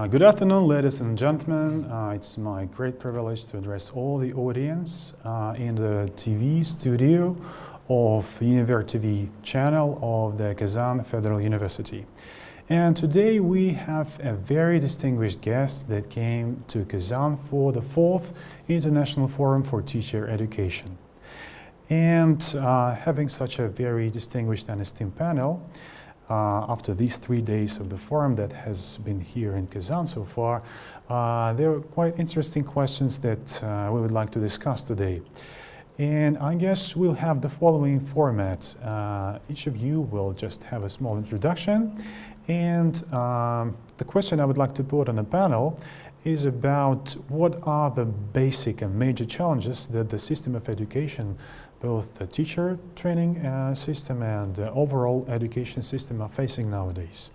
Uh, good afternoon, ladies and gentlemen. Uh, it's my great privilege to address all the audience uh, in the TV studio of Univer TV channel of the Kazan Federal University. And today we have a very distinguished guest that came to Kazan for the fourth International Forum for Teacher Education. And uh, having such a very distinguished and esteemed panel, uh, after these three days of the forum that has been here in Kazan so far, uh, there are quite interesting questions that uh, we would like to discuss today. And I guess we'll have the following format. Uh, each of you will just have a small introduction. And um, the question I would like to put on the panel is about what are the basic and major challenges that the system of education both the teacher training uh, system and the overall education system are facing nowadays.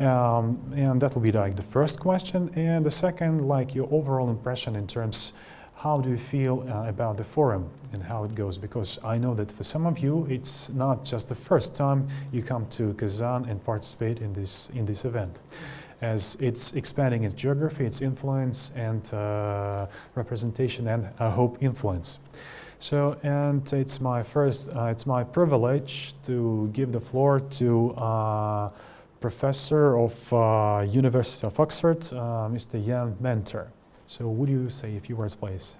Um, and that will be like the first question. And the second, like your overall impression in terms how do you feel uh, about the forum and how it goes? Because I know that for some of you, it's not just the first time you come to Kazan and participate in this, in this event. As it's expanding its geography, its influence and uh, representation and I hope influence. So, and it's my first, uh, it's my privilege to give the floor to uh, Professor of uh, University of Oxford, uh, Mr. Jan Menter. So would you say a few words, please?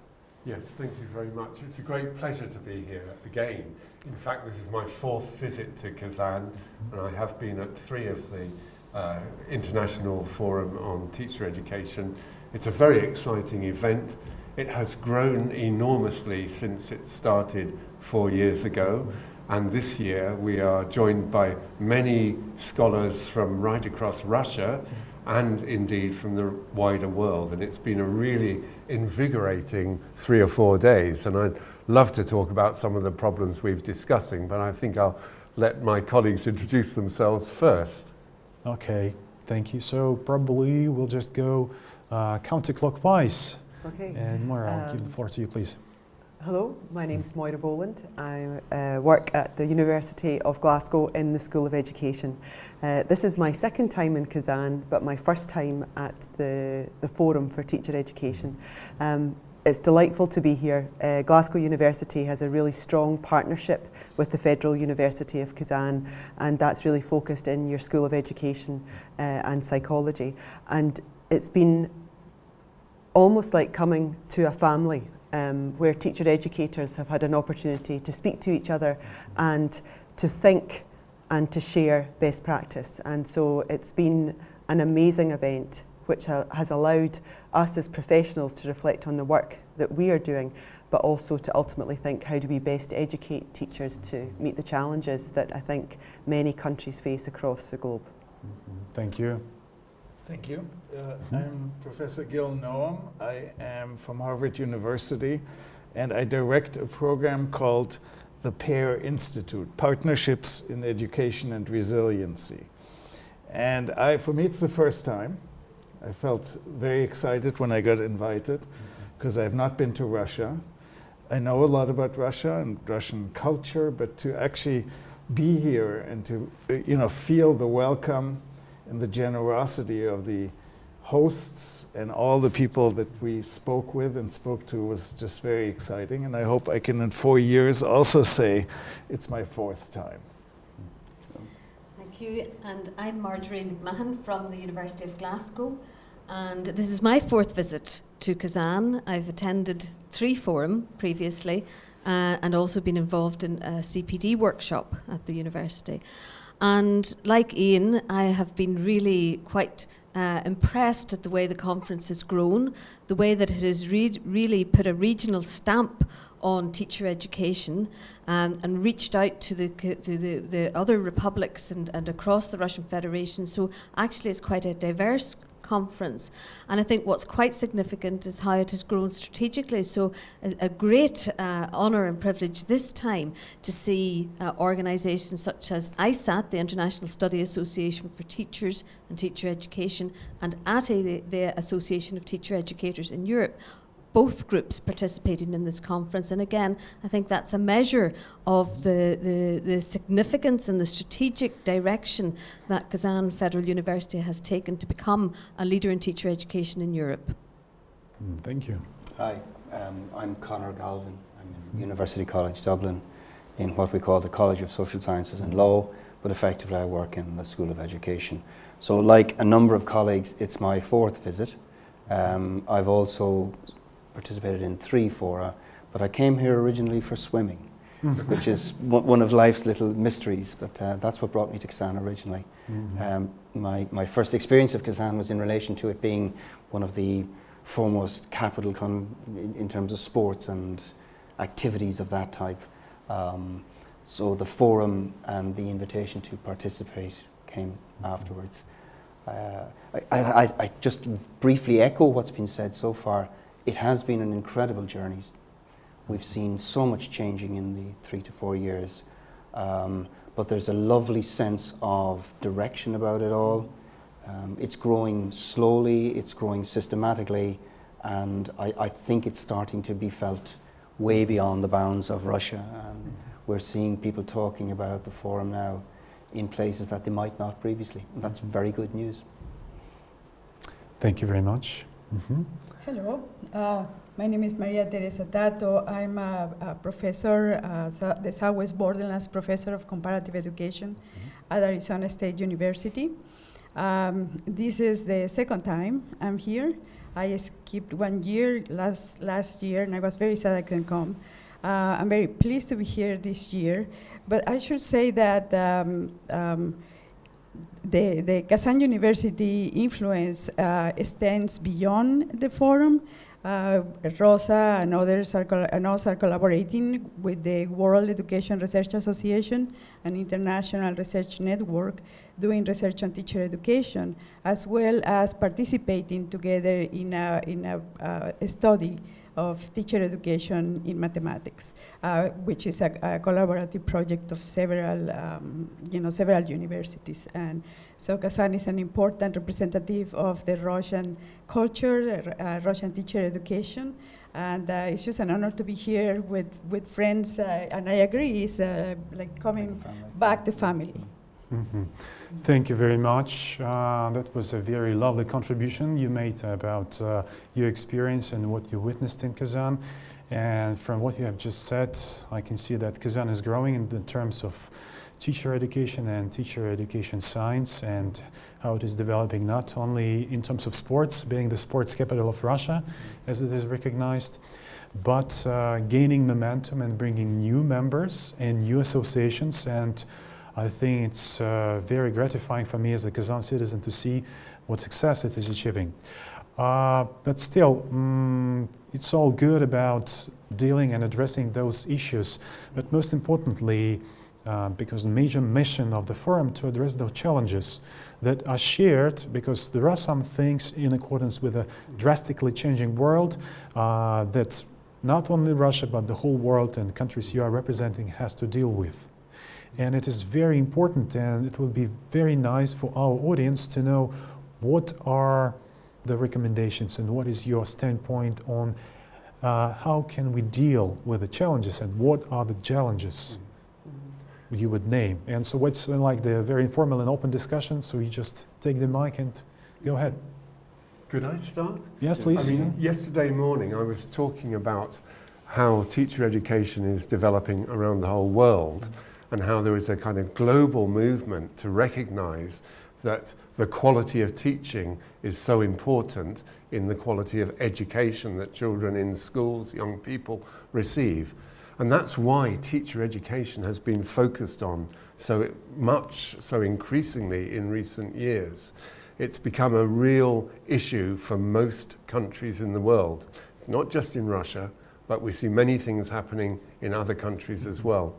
Yes, thank you very much. It's a great pleasure to be here again. In fact, this is my fourth visit to Kazan, and I have been at three of the uh, International Forum on Teacher Education. It's a very exciting event. It has grown enormously since it started four years ago. And this year we are joined by many scholars from right across Russia and indeed from the wider world. And it's been a really invigorating three or four days. And I'd love to talk about some of the problems we've discussing, but I think I'll let my colleagues introduce themselves first. Okay, thank you. So probably we'll just go uh, counterclockwise. Okay. And Moira, I'll Um, give the floor to you, please. Hello, my name is Moira Boland. I uh, work at the University of Glasgow in the School of Education. Uh, this is my second time in Kazan, but my first time at the, the Forum for Teacher Education. Um, it's delightful to be here. Uh, Glasgow University has a really strong partnership with the Federal University of Kazan, and that's really focused in your School of Education uh, and Psychology. And it's been almost like coming to a family um, where teacher educators have had an opportunity to speak to each other and to think and to share best practice. And so it's been an amazing event which has allowed us as professionals to reflect on the work that we are doing but also to ultimately think how do we best educate teachers to meet the challenges that I think many countries face across the globe. Thank you. Thank you. Uh, I'm Professor Gil Noam. I am from Harvard University and I direct a program called the PEAR Institute, Partnerships in Education and Resiliency. And I, for me, it's the first time. I felt very excited when I got invited because I've not been to Russia. I know a lot about Russia and Russian culture, but to actually be here and to, uh, you know, feel the welcome and the generosity of the hosts and all the people that we spoke with and spoke to was just very exciting. And I hope I can, in four years, also say it's my fourth time. Thank you. And I'm Margery McMahon from the University of Glasgow. And this is my fourth visit to Kazan. I've attended three forum previously uh, and also been involved in a CPD workshop at the university. And like Ian, I have been really quite uh, impressed at the way the conference has grown, the way that it has re really put a regional stamp on teacher education um, and reached out to the, to the, the other republics and, and across the Russian Federation. So actually it's quite a diverse conference. And I think what's quite significant is how it has grown strategically. So a, a great uh, honour and privilege this time to see uh, organisations such as ISATT, the International Study Association for Teachers and Teacher Education, and ATEE, the, the Association of Teacher Educators in Europe, both groups participating in this conference. And again, I think that's a measure of the, the, the significance and the strategic direction that Kazan Federal University has taken to become a leader in teacher education in Europe. Mm, Thank you. Hi, um, I'm Conor Galvin. I'm in University College Dublin in what we call the College of Social Sciences and Law, but effectively I work in the School of Education. So like a number of colleagues, it's my fourth visit. Um, I've also participated in three fora, but I came here originally for swimming, which is one of life's little mysteries, but uh, that's what brought me to Kazan originally. Mhm. Um, my, my first experience of Kazan was in relation to it being one of the foremost capital con- in, in terms of sports and activities of that type. Um, so the forum and the invitation to participate came afterwards. Uh, I, I- I just briefly echo what's been said so far. It has been an incredible journey. We've seen so much changing in the three to four years, um, but there's a lovely sense of direction about it all. Um, it's growing slowly, it's growing systematically, and I, I think it's starting to be felt way beyond the bounds of Russia. And we're seeing people talking about the forum now in places that they might not previously. And that's very good news. Thank you very much. Mhm. Hello, uh, my name is Maria Teresa Tatto. I'm a, a professor, uh, the Southwest Borderlands Professor of Comparative Education at Arizona State University. Um, this is the second time I'm here. I skipped one year last, last year, and I was very sad I couldn't come. Uh, I'm very pleased to be here this year, but I should say that um, um, the, the Kazan University influence uh, extends beyond the forum. Uh, Rosa and others are, and are collaborating with the World Education Research Association, an international research network doing research on teacher education, as well as participating together in a, in a, uh, a study of teacher education in mathematics, uh, which is a, a collaborative project of several, um, you know, several universities. And so Kazan is an important representative of the Russian culture, uh, Russian teacher education. And uh, it's just an honor to be here with, with friends. Uh, and I agree, it's uh, like coming back to family. Mhm. Thank you very much. Uh, that was a very lovely contribution you made about uh, your experience and what you witnessed in Kazan. And from what you have just said, I can see that Kazan is growing in the terms of teacher education and teacher education science and how it is developing not only in terms of sports, being the sports capital of Russia, as it is recognized, but uh, gaining momentum and bringing new members and new associations and I think it's uh, very gratifying for me as a Kazan citizen to see what success it is achieving. Uh, but still, mm, it's all good about dealing and addressing those issues. But most importantly, uh, because the major mission of the forum to address those challenges that are shared, because there are some things in accordance with a drastically changing world uh, that not only Russia but the whole world and countries you are representing has to deal with. And it is very important, and it will be very nice for our audience to know what are the recommendations and what is your standpoint on uh, how can we deal with the challenges and what are the challenges you would name. And so it's like the very informal and open discussion, so you just take the mic and go ahead. Could I start? Yes, please. I mean, yesterday morning I was talking about how teacher education is developing around the whole world and how there is a kind of global movement to recognize that the quality of teaching is so important in the quality of education that children in schools, young people receive. And that's why teacher education has been focused on so much, so increasingly in recent years. It's become a real issue for most countries in the world. It's not just in Russia, but we see many things happening in other countries as well.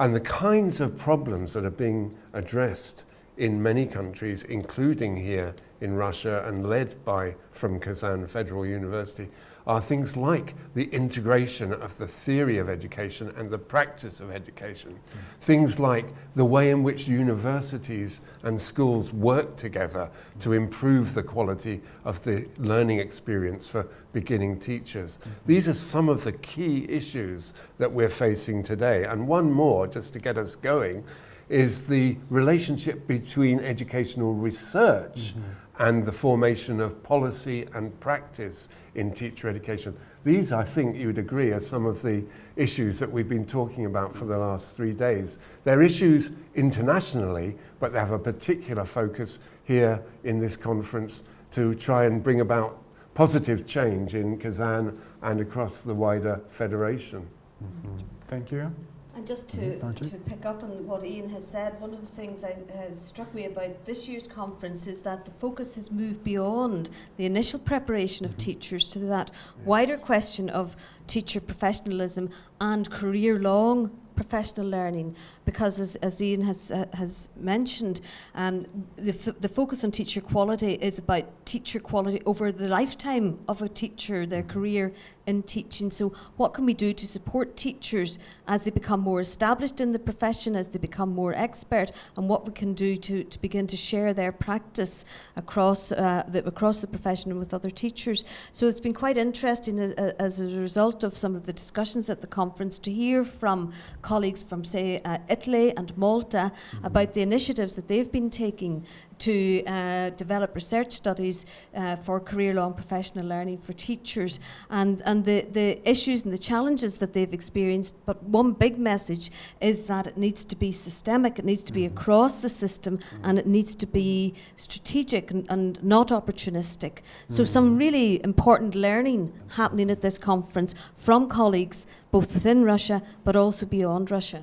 And the kinds of problems that are being addressed in many countries, including here in Russia and led by from Kazan Federal University, are things like the integration of the theory of education and the practice of education. Mm. Things like the way in which universities and schools work together to improve the quality of the learning experience for beginning teachers. Mm. These are some of the key issues that we're facing today. And one more, just to get us going, is the relationship between educational research mm-hmm. And the formation of policy and practice in teacher education. These, I think you would agree, are some of the issues that we've been talking about for the last three days. They're issues internationally, but they have a particular focus here in this conference to try and bring about positive change in Kazan and across the wider federation. Mm-hmm. Thank you. And just to, Mhm, to pick up on what Ian has said, one of the things that has struck me about this year's conference is that the focus has moved beyond the initial preparation of teachers to that wider question of teacher professionalism and career long professional learning. Because as, as Ian has, uh, has mentioned um, the, f- the focus on teacher quality is about teacher quality over the lifetime of a teacher their career in teaching. So what can we do to support teachers as they become more established in the profession as they become more expert and what we can do to, to begin to share their practice across uh, the, across the profession and with other teachers? So it's been quite interesting as, as a result of some of the discussions at the conference to hear from colleagues from, say, uh, Italy and Malta about the initiatives that they've been taking to uh, develop research studies uh, for career long professional learning for teachers and, and the, the issues and the challenges that they've experienced. But one big message is that it needs to be systemic, it needs to be across the system, and it needs to be strategic and, and not opportunistic. So, some really important learning happening at this conference from colleagues both within Russia but also beyond Russia.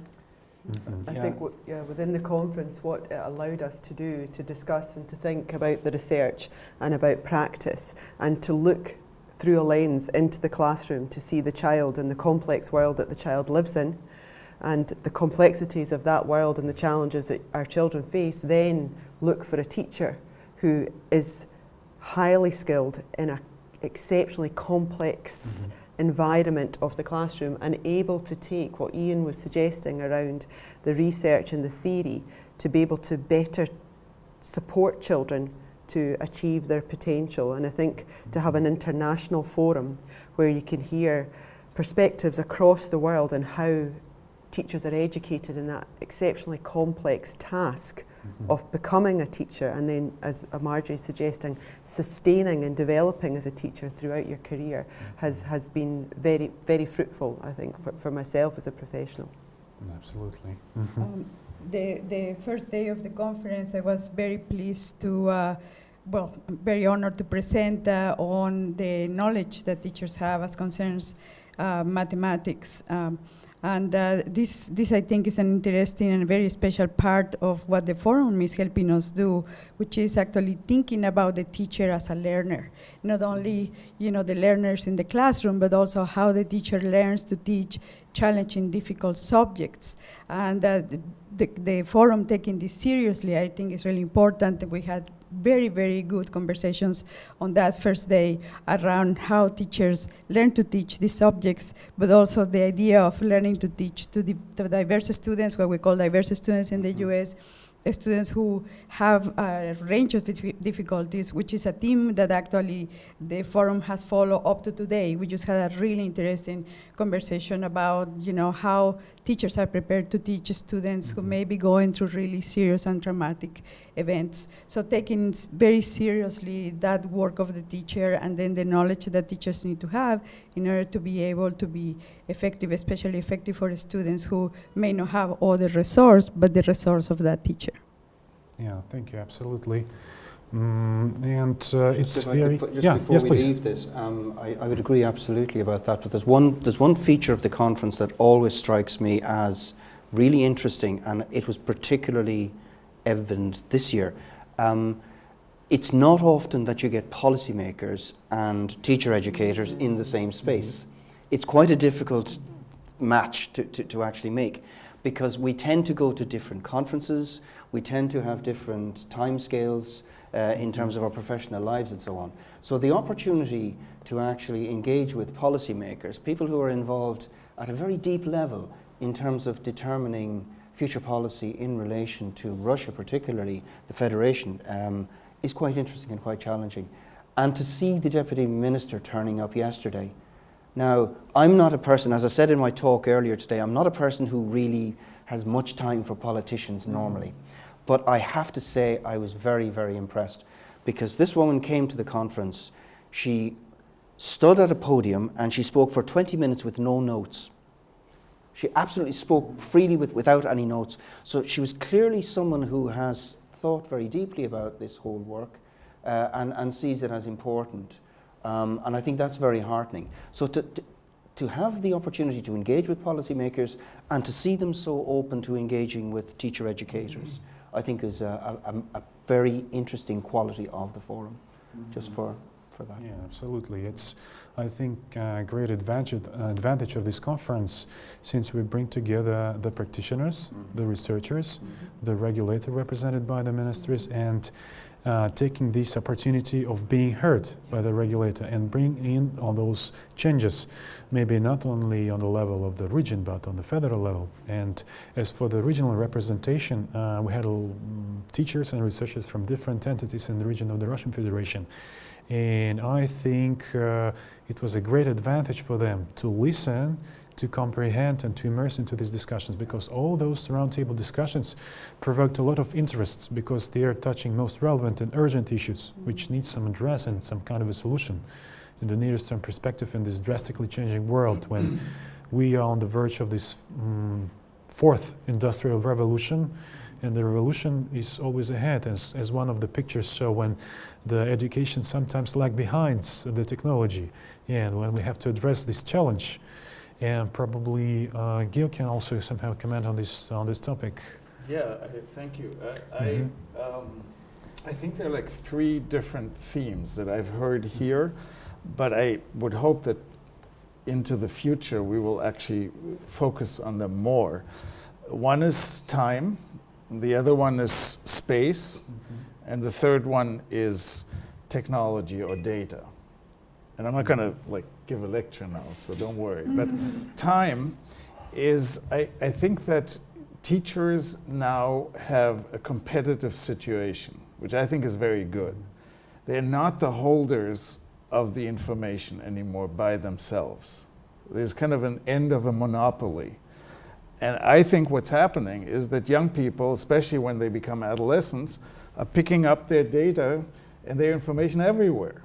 Mm-hmm. I Yeah. think w- yeah, within the conference, what it allowed us to do to discuss and to think about the research and about practice and to look through a lens into the classroom to see the child and the complex world that the child lives in and the complexities of that world and the challenges that our children face, then look for a teacher who is highly skilled in an exceptionally complex mm-hmm. Environment of the classroom and able to take what Ian was suggesting around the research and the theory to be able to better support children to achieve their potential. And I think to have an international forum where you can hear perspectives across the world and how teachers are educated in that exceptionally complex task of becoming a teacher and then, as Margery is suggesting, sustaining and developing as a teacher throughout your career has, has been very, very fruitful, I think, for, for myself as a professional. Absolutely. Um, the, the first day of the conference, I was very pleased to, uh, well, I'm very honored to present uh, on the knowledge that teachers have as concerns uh, mathematics. Um, and uh, this, this, I think, is an interesting and very special part of what the forum is helping us do, which is actually thinking about the teacher as a learner. Not only, you know, the learners in the classroom, but also how the teacher learns to teach challenging, difficult subjects. And uh, the, the forum taking this seriously, I think, is really important. We had very, very good conversations on that first day around how teachers learn to teach these subjects, but also the idea of learning to teach to, the, to diverse students, what we call diverse students in the mm-hmm. US, students who have a range of difficulties, which is a theme that actually the forum has followed up to today. We just had a really interesting conversation about, you know, how teachers are prepared to teach students who mm-hmm. may be going through really serious and traumatic events. So taking very seriously that work of the teacher and then the knowledge that teachers need to have in order to be able to be effective, especially effective for students who may not have all the resource, but the resource of that teacher. Yeah, thank you. Absolutely. Mm, and uh, it's Just if I could very just yeah. before Yes, we please. leave this, um, I, I would agree absolutely about that. But there's one there's one feature of the conference that always strikes me as really interesting, and it was particularly evident this year. Um, it's not often that you get policymakers and teacher educators in the same space. It's quite a difficult match to, to, to actually make because we tend to go to different conferences, we tend to have different timescales uh, in terms of our professional lives and so on. So the opportunity to actually engage with policymakers, people who are involved at a very deep level in terms of determining future policy in relation to Russia, particularly the Federation, um, is quite interesting and quite challenging. And to see the Deputy Minister turning up yesterday. Now, I'm not a person, as I said in my talk earlier today, I'm not a person who really has much time for politicians normally. But I have to say, I was very, very impressed because this woman came to the conference. She stood at a podium and she spoke for 20 minutes with no notes. She absolutely spoke freely with, without any notes. So she was clearly someone who has thought very deeply about this whole work uh, and, and sees it as important. Um, and I think that's very heartening. So to, to, to have the opportunity to engage with policymakers and to see them so open to engaging with teacher educators, I think is a, a, a very interesting quality of the forum, just for, for that. Yeah, absolutely. It's, I think, a great advantage, advantage of this conference since we bring together the practitioners, the researchers, the regulator represented by the ministries, and uh, taking this opportunity of being heard by the regulator and bring in all those changes, maybe not only on the level of the region but on the federal level. And as for the regional representation, uh, we had uh, teachers and researchers from different entities in the region of the Russian Federation. And I think uh, it was a great advantage for them to listen to comprehend and to immerse into these discussions because all those roundtable discussions provoked a lot of interests because they are touching most relevant and urgent issues which need some address and some kind of a solution. In the nearest term perspective in this drastically changing world when we are on the verge of this um, fourth industrial revolution and the revolution is always ahead as, as one of the pictures show when the education sometimes lag behind the technology. And when we have to address this challenge and probably uh, Gil can also somehow comment on this on this topic. Yeah, I, thank you. I, mm -hmm. I, um, I think there are like three different themes that I've heard here, but I would hope that into the future we will actually focus on them more. One is time, the other one is space, mm -hmm. and the third one is technology or data. And I'm not going to like give a lecture now, so don't worry. Mm-hmm. But time is, I, I think that teachers now have a competitive situation, which I think is very good. They're not the holders of the information anymore by themselves. There's kind of an end of a monopoly. And I think what's happening is that young people, especially when they become adolescents, are picking up their data and their information everywhere.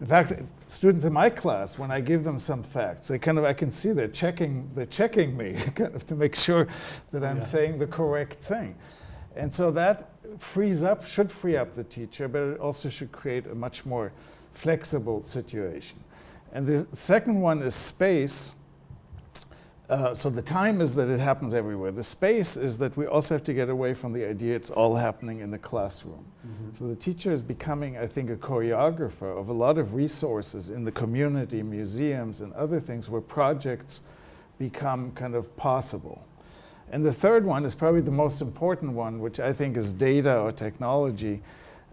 In fact, students in my class, when I give them some facts, they kind of, I can see they're checking, they're checking me kind of to make sure that I'm yeah. saying the correct thing. And so that frees up, should free up the teacher, but it also should create a much more flexible situation. And the second one is space. Uh, so the time is that it happens everywhere. The space is that we also have to get away from the idea it's all happening in the classroom. Mm -hmm. So the teacher is becoming, I think, a choreographer of a lot of resources in the community, museums and other things where projects become kind of possible. And the third one is probably the most important one, which I think is data or technology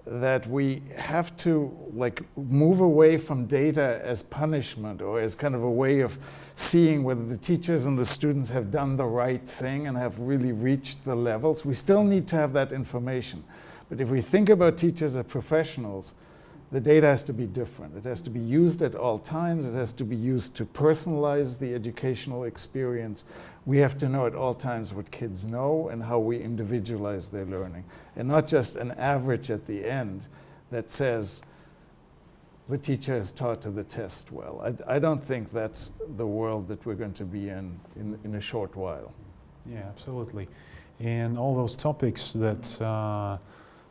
that we have to like move away from data as punishment or as kind of a way of seeing whether the teachers and the students have done the right thing and have really reached the levels. We still need to have that information. But if we think about teachers as professionals, the data has to be different. It has to be used at all times. It has to be used to personalize the educational experience. We have to know at all times what kids know and how we individualize their learning. And not just an average at the end that says the teacher has taught to the test well. I, I don't think that's the world that we're going to be in, in in a short while. Yeah, absolutely. And all those topics that uh,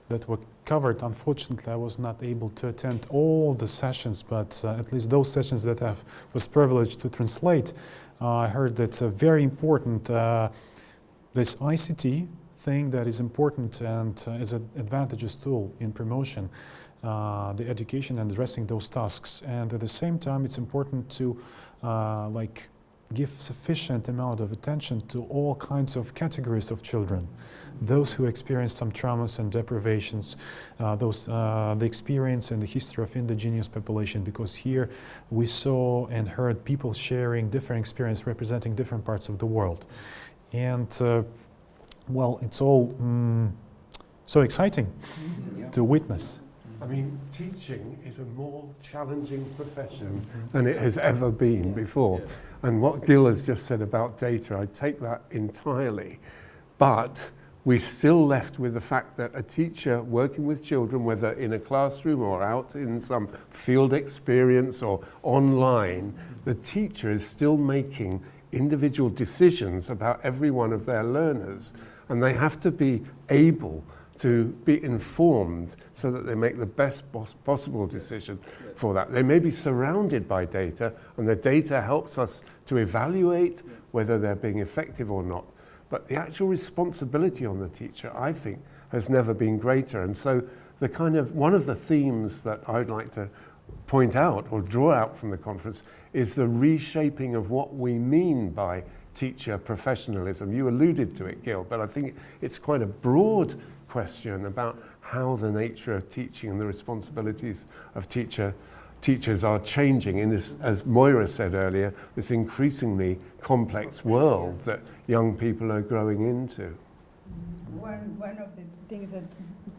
that were covered. Unfortunately, I was not able to attend all the sessions, but uh, at least those sessions that I was privileged to translate, uh, I heard that uh, very important uh, this ICT thing that is important and uh, is an advantageous tool in promotion. The education and addressing those tasks and at the same time it's important to like give sufficient amount of attention to all kinds of categories of children those who experience some traumas and deprivations, uh, those uh, the experience and the history of indigenous population. Because here we saw and heard people sharing different experience, representing different parts of the world, and uh, well, it's all mm, so exciting Yeah. to witness. I mean, teaching is a more challenging profession mm-hmm. than it has ever been before. And what Gil has just said about data, I take that entirely. But we're still left with the fact that a teacher working with children, whether in a classroom or out in some field experience or online, mm-hmm. the teacher is still making individual decisions about every one of their learners. And they have to be able to be informed so that they make the best pos- possible decision for that. They may be surrounded by data, and the data helps us to evaluate whether they're being effective or not. But the actual responsibility on the teacher, I think, has never been greater. And so, the kind of one of the themes that I'd like to point out or draw out from the conference is the reshaping of what we mean by teacher professionalism. You alluded to it, Gil, but I think it's quite a broad question about how the nature of teaching and the responsibilities of teacher teachers are changing in this, as Moira said earlier, this increasingly complex world that young people are growing into. One, one of the things that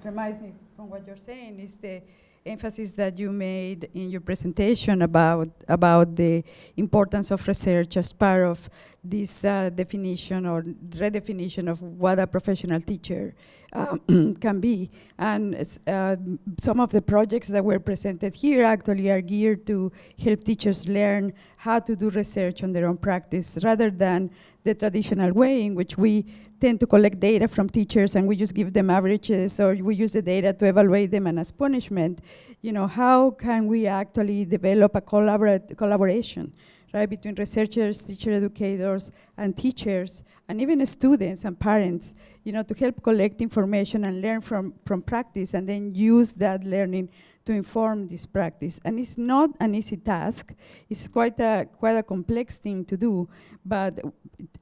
reminds me from what you're saying is the emphasis that you made in your presentation about, about the importance of research as part of this uh, definition or redefinition of what a professional teacher um, can be. And uh, some of the projects that were presented here actually are geared to help teachers learn how to do research on their own practice rather than the traditional way in which we tend to collect data from teachers and we just give them averages or we use the data to evaluate them and as punishment. You know, how can we actually develop a collaborate collaboration right, between researchers, teacher educators, and teachers, and even students and parents, you know, to help collect information and learn from, from practice and then use that learning to inform this practice. And it's not an easy task. It's quite a, quite a complex thing to do, but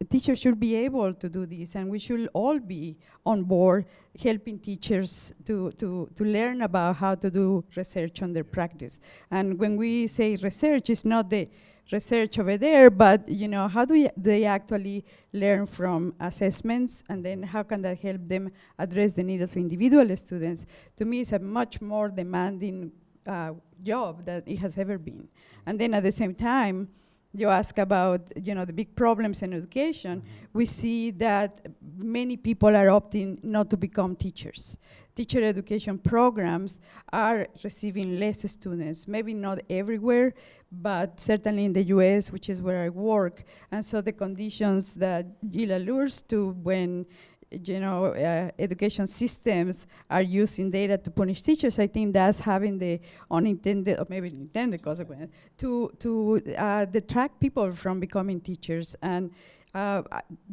teachers should be able to do this, and we should all be on board helping teachers to, to, to learn about how to do research on their practice. And when we say research, it's not the research over there, but you know, how do they actually learn from assessments and then how can that help them address the needs of individual students? To me, it's a much more demanding uh, job than it has ever been. And then at the same time, you ask about you know the big problems in education mm-hmm. we see that many people are opting not to become teachers teacher education programs are receiving less students maybe not everywhere but certainly in the US which is where I work and so the conditions that Gil allures to when you know, uh, education systems are using data to punish teachers, I think that's having the unintended or maybe intended consequence to to uh, detract people from becoming teachers. And uh,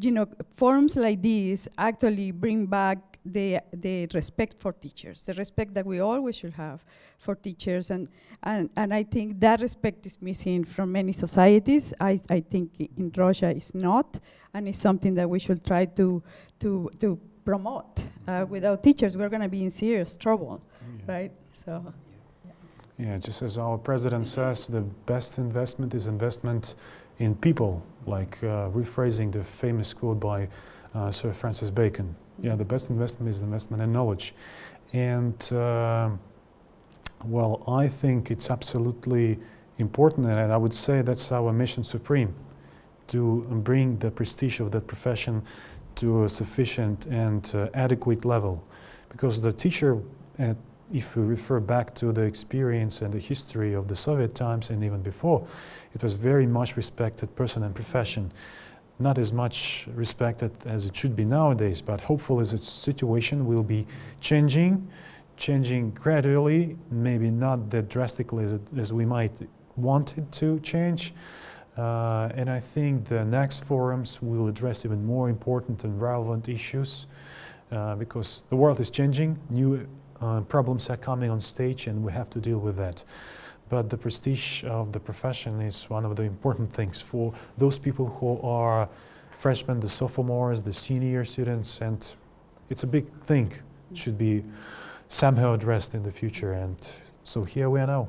you know, forums like these actually bring back the, the respect for teachers, the respect that we always should have for teachers. And, and, and I think that respect is missing from many societies. I, I think in Russia it's not, and it's something that we should try to, to, to promote. Uh, without teachers, we're going to be in serious trouble, yeah. right? So. Yeah, just as our president says, the best investment is investment in people, like uh, rephrasing the famous quote by uh, Sir Francis Bacon. Yeah, the best investment is investment in knowledge. And uh, well, I think it's absolutely important, and I would say that's our mission supreme to bring the prestige of that profession to a sufficient and uh, adequate level. Because the teacher, uh, if we refer back to the experience and the history of the Soviet times and even before, it was very much respected person and profession not as much respected as it should be nowadays, but hopefully the situation will be changing, changing gradually, maybe not that drastically as, as we might want it to change. Uh, and I think the next forums will address even more important and relevant issues uh, because the world is changing, new uh, problems are coming on stage and we have to deal with that. but the prestige of the profession is one of the important things for those people who are freshmen, the sophomores, the senior students, and it's a big thing. It should be somehow addressed in the future, and so here we are now.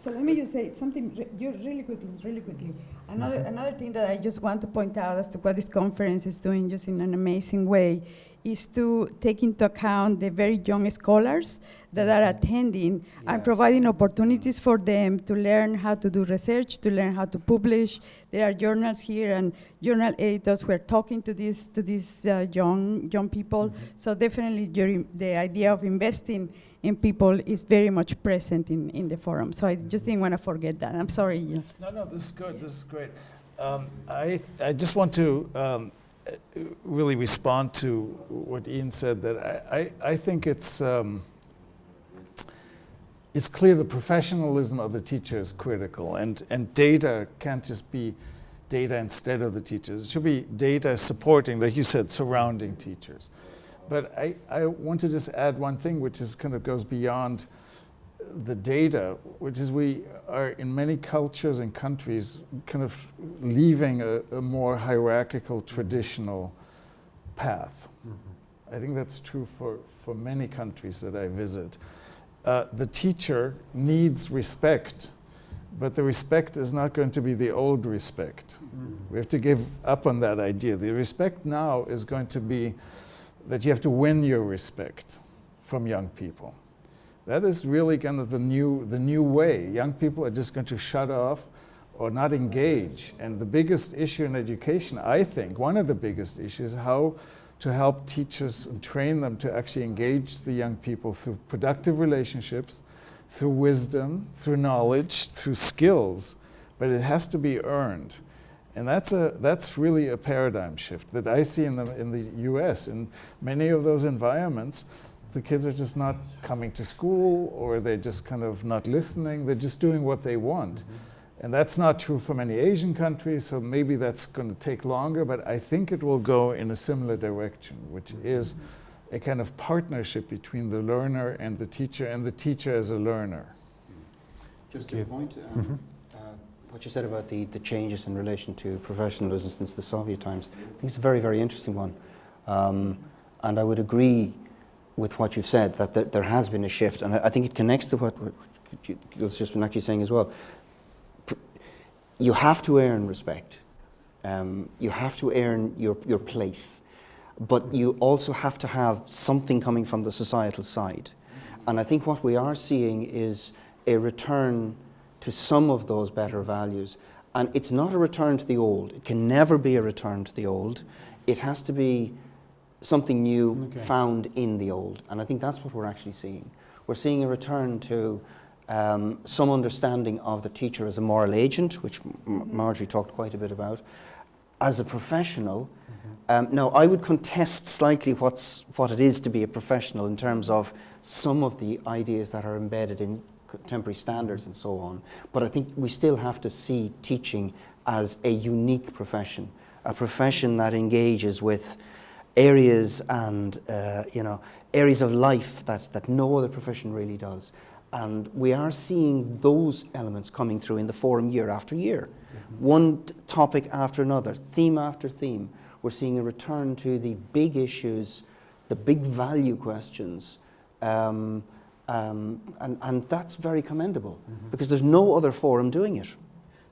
So let me just say something re- you really quickly, really quickly. Another, another thing that I just want to point out as to what this conference is doing just in an amazing way is to take into account the very young scholars that are attending and providing opportunities for them to learn how to do research, to learn how to publish. There are journals here and journal editors who are talking to these to these uh, young young people. So definitely your, the idea of investing in people is very much present in, in the forum. So I just didn't want to forget that. I'm sorry. yeah. No, no, this is good. This is great. Um, I, I just want to um, really respond to what Ian said. That I, I, I think it's um, it's clear the professionalism of the teacher is critical, and and data can't just be data instead of the teachers. It should be data supporting, like you said, surrounding teachers. But I, I want to just add one thing, which is kind of goes beyond the data, which is we are in many cultures and countries kind of leaving a, a more hierarchical, mm-hmm. traditional path. Mm-hmm. I think that's true for, for many countries that I visit. Uh, the teacher needs respect, but the respect is not going to be the old respect. Mm-hmm. We have to give up on that idea. The respect now is going to be that you have to win your respect from young people. That is really kind of the new, the new way. Young people are just going to shut off or not engage. And the biggest issue in education, I think, one of the biggest issues, is how to help teachers and train them to actually engage the young people through productive relationships, through wisdom, through knowledge, through skills. But it has to be earned. And that's, a, that's really a paradigm shift that I see in the, in the US. In many of those environments, the kids are just not coming to school or they're just kind of not listening. They're just doing what they want. And that's not true for many Asian countries, so maybe that's going to take longer, but I think it will go in a similar direction, which is a kind of partnership between the learner and the teacher, and the teacher as a learner. Just to Okay. the point, um, uh, what you said about the, the changes in relation to professionalism since the Soviet times, I think it's a very, very interesting one. Um, and I would agree with what you've said, that there, there has been a shift, and I, I think it connects to what, what Gil's just been actually saying as well. You have to earn respect. Um, you have to earn your, your place. But you also have to have something coming from the societal side. And I think what we are seeing is a return to some of those better values. And it's not a return to the old. It can never be a return to the old. It has to be something new Okay. found in the old. And I think that's what we're actually seeing. We're seeing a return to um, some understanding of the teacher as a moral agent, which M- Margery talked quite a bit about, as a professional. Um, now, I would contest slightly what's, what it is to be a professional in terms of some of the ideas that are embedded in contemporary standards and so on. But I think we still have to see teaching as a unique profession, a profession that engages with areas and uh, you know areas of life that, that no other profession really does. And we are seeing those elements coming through in the forum year after year. One t- topic after another, theme after theme. We're seeing a return to the big issues, the big value questions. Um, um, and, and that's very commendable because there's no other forum doing it.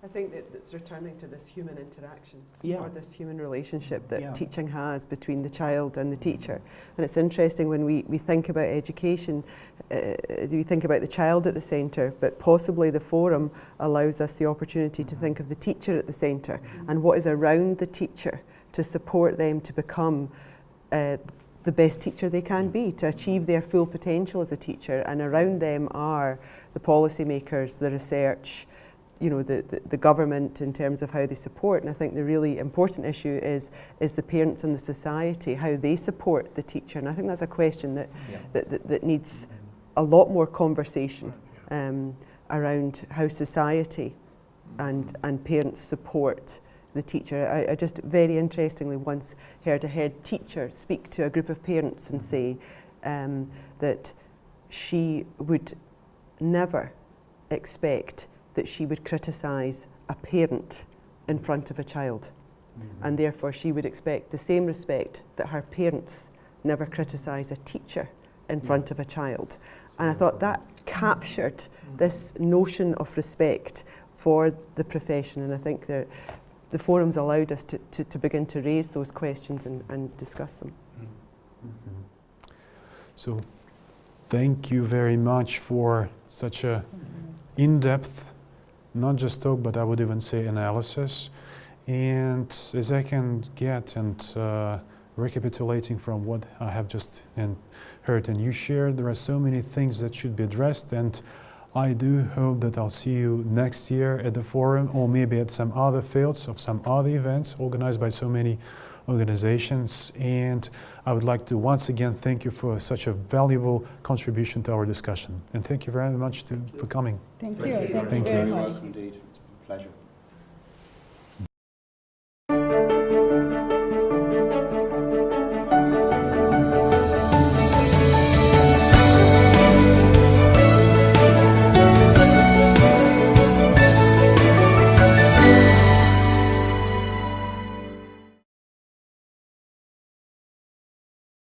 I think that it's returning to this human interaction Yeah. or this human relationship that Yeah. teaching has between the child and the teacher. And it's interesting when we, we think about education, uh, we think about the child at the centre, but possibly the forum allows us the opportunity to think of the teacher at the centre and what is around the teacher to support them to become uh, the best teacher they can be, to achieve their full potential as a teacher. And around them are the policymakers, the research, you know, the, the, the government in terms of how they support. And I think the really important issue is, is the parents and the society, how they support the teacher. And I think that's a question that, that, that, that needs a lot more conversation um, around how society and, and parents support the teacher. I, I just very interestingly once heard a head teacher speak to a group of parents and say um, that she would never expect that she would criticise a parent in front of a child. Mm-hmm. And therefore, she would expect the same respect that her parents never criticise a teacher in front of a child. And I thought that captured mm. this notion of respect for the profession. And I think that the forums allowed us to, to, to begin to raise those questions and, and discuss them. Mm-hmm. So thank you very much for such a in-depth, not just talk, but I would even say analysis. And as I can get and uh, recapitulating from what I have just and heard and you shared, there are so many things that should be addressed. And I do hope that I'll see you next year at the forum or maybe at some other fields of some other events organized by so many organizations. And I would like to once again thank you for such a valuable contribution to our discussion. And thank you very much to, for coming. Thank Thank you. you. Thank you Thank you. very You're much. welcome indeed. It's a pleasure.